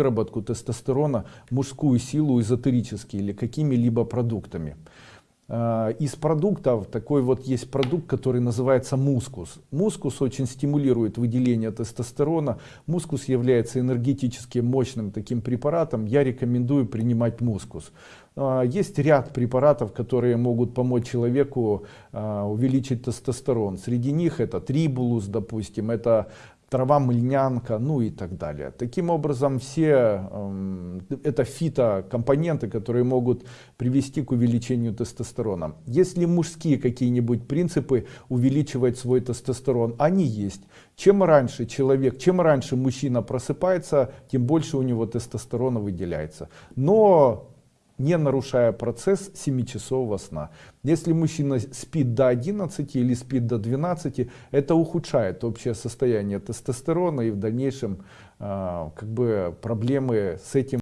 выработку тестостерона мужскую силу эзотерически или какими-либо продуктами. Э, из продуктов такой вот есть продукт, который называется мускус. Мускус очень стимулирует выделение тестостерона. Мускус является энергетически мощным таким препаратом. Я рекомендую принимать мускус. Э, есть ряд препаратов, которые могут помочь человеку э, увеличить тестостерон. Среди них это трибулус, допустим, это трава мыльнянка, ну и так далее. Таким образом, все э, это фитокомпоненты, которые могут привести к увеличению тестостерона. Если мужские какие-нибудь принципы увеличивать свой тестостерон, они есть. Чем раньше человек, чем раньше мужчина просыпается, тем больше у него тестостерона выделяется. Но не нарушая процесс 7-часового сна. Если мужчина спит до 11 или спит до 12, это ухудшает общее состояние тестостерона и в дальнейшем э, как бы проблемы с этим